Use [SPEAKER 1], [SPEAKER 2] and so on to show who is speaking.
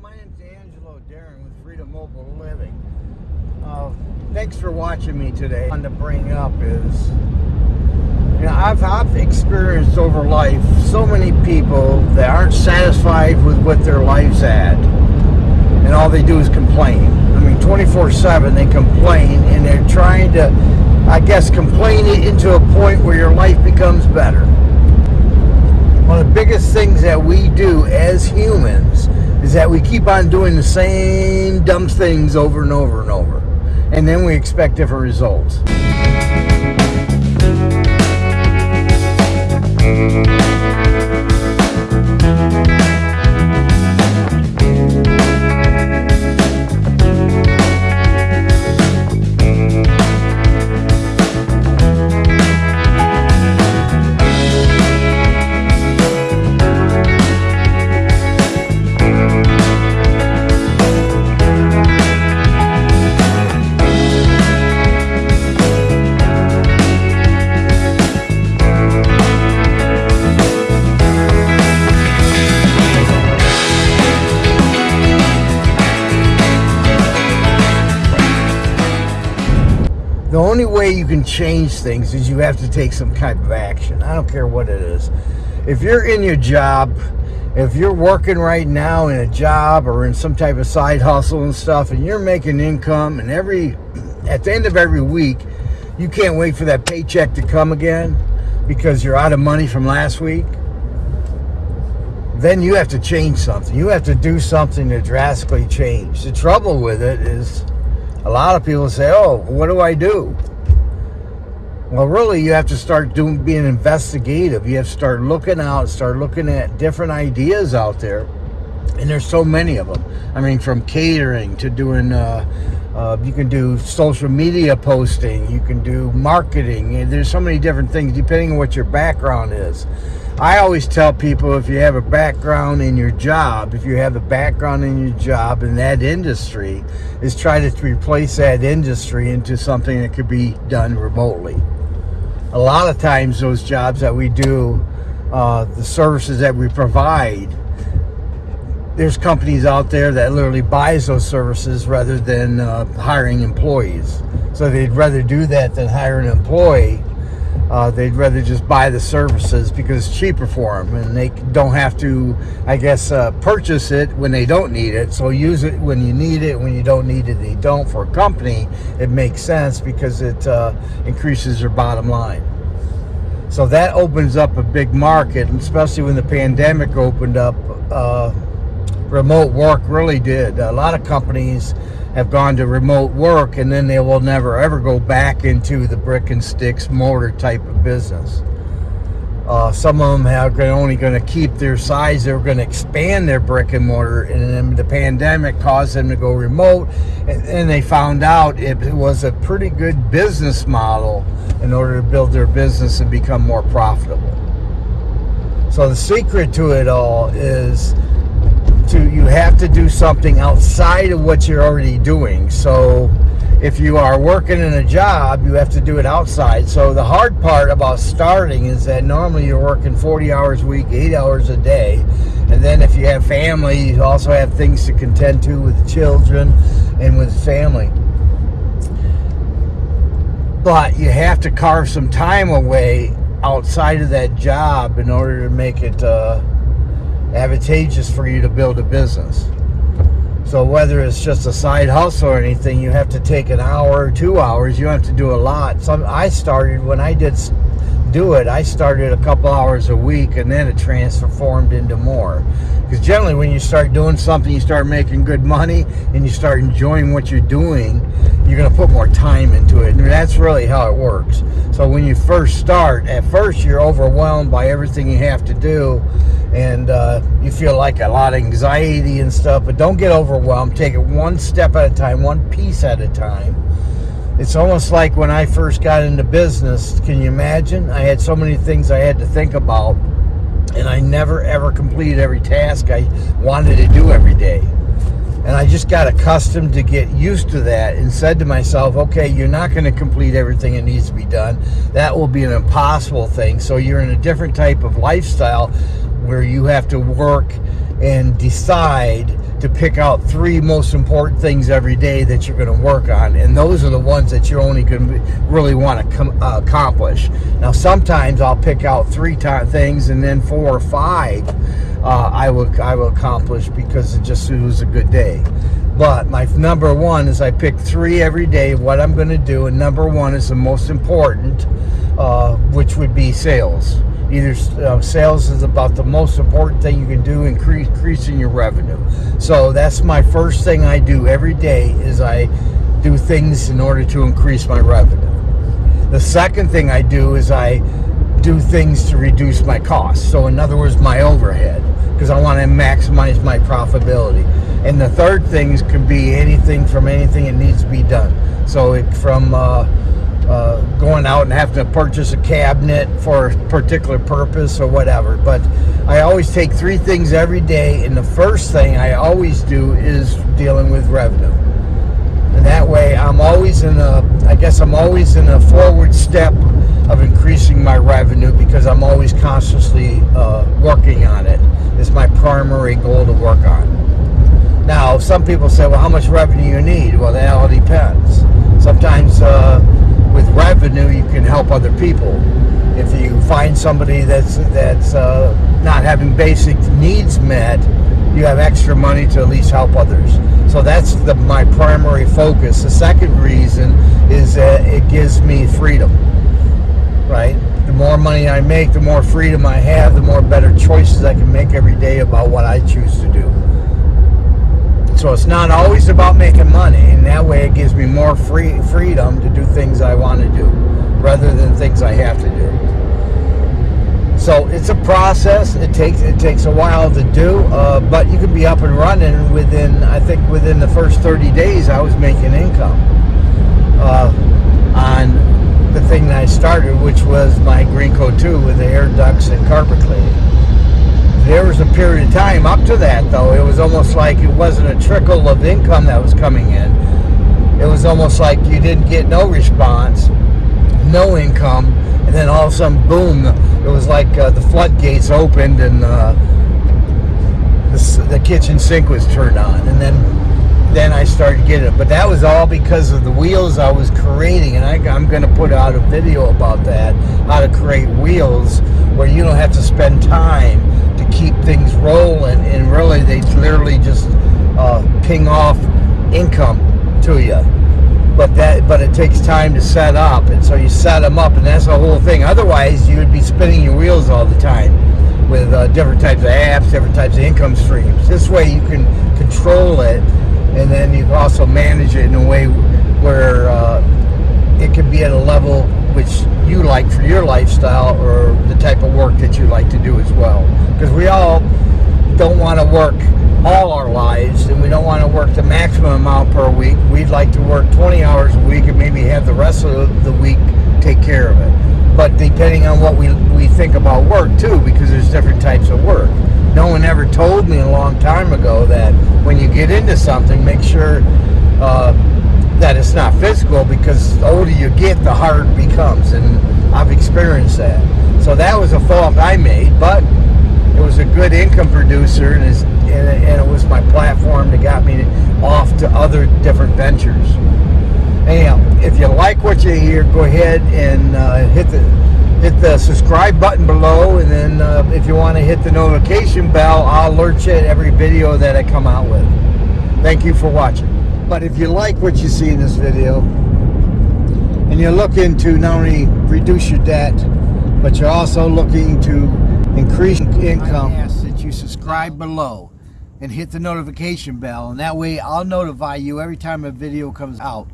[SPEAKER 1] My name's Angelo Darren with Freedom Mobile Living. Uh, thanks for watching me today. One to bring up is, you know, I've, I've experienced over life so many people that aren't satisfied with what their life's at. And all they do is complain. I mean, 24-7 they complain and they're trying to, I guess, complain it into a point where your life becomes better. One of the biggest things that we do as humans is that we keep on doing the same dumb things over and over and over. And then we expect different results. Only way you can change things is you have to take some kind of action. I don't care what it is. If you're in your job, if you're working right now in a job or in some type of side hustle and stuff, and you're making income, and every at the end of every week, you can't wait for that paycheck to come again because you're out of money from last week, then you have to change something. You have to do something to drastically change. The trouble with it is a lot of people say, oh, what do I do? Well, really, you have to start doing being investigative. You have to start looking out, start looking at different ideas out there. And there's so many of them. I mean, from catering to doing, uh, uh, you can do social media posting, you can do marketing. There's so many different things depending on what your background is. I always tell people if you have a background in your job, if you have a background in your job in that industry, is try to replace that industry into something that could be done remotely. A lot of times those jobs that we do, uh, the services that we provide, there's companies out there that literally buys those services rather than uh, hiring employees. So they'd rather do that than hire an employee uh, they'd rather just buy the services because it's cheaper for them and they don't have to, I guess, uh, purchase it when they don't need it. So use it when you need it. When you don't need it, they don't. For a company, it makes sense because it uh, increases their bottom line. So that opens up a big market, especially when the pandemic opened up. Uh, remote work really did. A lot of companies have gone to remote work and then they will never ever go back into the brick and sticks mortar type of business. Uh, some of them are only going to keep their size. They're going to expand their brick and mortar, and then the pandemic caused them to go remote. And, and they found out it was a pretty good business model in order to build their business and become more profitable. So the secret to it all is to you have to do something outside of what you're already doing. So if you are working in a job, you have to do it outside. So the hard part about starting is that normally you're working 40 hours a week, 8 hours a day. And then if you have family, you also have things to contend to with children and with family. But you have to carve some time away outside of that job in order to make it uh, advantageous for you to build a business. So whether it's just a side hustle or anything, you have to take an hour or two hours. You have to do a lot. Some I started when I did do it. I started a couple hours a week, and then it transformed into more. Because generally, when you start doing something, you start making good money, and you start enjoying what you're doing. You're going to put more time into it, and that's really how it works. So when you first start, at first you're overwhelmed by everything you have to do and uh, you feel like a lot of anxiety and stuff, but don't get overwhelmed. Take it one step at a time, one piece at a time. It's almost like when I first got into business. Can you imagine? I had so many things I had to think about, and I never ever completed every task I wanted to do every day. And I just got accustomed to get used to that and said to myself, okay, you're not going to complete everything that needs to be done. That will be an impossible thing. So you're in a different type of lifestyle where you have to work and decide to pick out three most important things every day that you're going to work on and those are the ones that you're only going to really want to uh, accomplish now sometimes i'll pick out three things and then four or five uh, i will i will accomplish because it just it was a good day. But my number one is i pick three every day of what i'm going to do and number one is the most important uh, which would be sales. Either uh, sales is about the most important thing you can do increase increasing your revenue. So that's my first thing i do every day is i do things in order to increase my revenue. The second thing i do is i do things to reduce my costs. So in other words my overhead i maximize my profitability and the third things could be anything from anything that needs to be done so it from uh, uh, going out and have to purchase a cabinet for a particular purpose or whatever. But I always take three things every day, and the first thing I always do is dealing with revenue. And that way, I'm always in a, I guess I'm always in a forward step of increasing my revenue because I'm always constantly uh, working on it. It's my primary goal to work on. Now, some people say, well, how much revenue you need? Well, that all depends. Sometimes uh, with revenue, you can help other people. If you find somebody that's that's uh, not having basic needs met, you have extra money to at least help others. So that's the, my primary focus. The second reason is that it gives me freedom. Right? The more money I make, the more freedom I have, the more better choices I can make every day about what I choose to do. So it's not always about making money, and that way it gives me more free freedom to do things I want to do, rather than things I have to do. So it's a process. It takes it takes a while to do, uh, but you can be up and running within. I think within the first 30 days, I was making income uh, on the thing that I started, which was my Green Coat 2 with the air ducts and carpet cleaning. There was a period of time up to that though. It was almost like it wasn't a trickle of income that was coming in. It was almost like you didn't get no response no income and then all of a sudden boom it was like uh, the floodgates opened and uh, the, the kitchen sink was turned on. And then then I started getting it. But that was all because of the wheels I was creating, and I, am going to put out a video about that, how to create wheels where you don't have to spend time to keep things rolling, and really they literally just uh, ping off income to you. But that, but it takes time to set up, and so you set them up, and that's the whole thing. Otherwise, you would be spinning your wheels all the time with uh, different types of apps, different types of income streams. This way, you can control it, and then you also manage it in a way where uh, it can be at a level which you like for your lifestyle or the type of work that you like to do as well. Because we all don't want to work all our lives and we don't want to work the maximum amount per week. We'd like to work 20 hours a week and maybe have the rest of the week take care of it. But depending on what we, we think about work too, because there's different types of. No one ever told me a long time ago that when you get into something, make sure uh, that it's not physical because the older you get, the harder it becomes. And I've experienced that. So that was a fault I made, but it was a good income producer and, and it was my platform that got me off to other different ventures. Anyhow, if you like what you hear, go ahead and uh, hit the hit the subscribe button below, and then uh, if you want to hit the notification bell, I'll alert you at every video that I come out with. Thank you for watching. But if you like what you see in this video, and you're looking to not only reduce your debt, but you're also looking to increase income, I ask that you subscribe below and hit the notification bell, and that way I'll notify you every time a video comes out.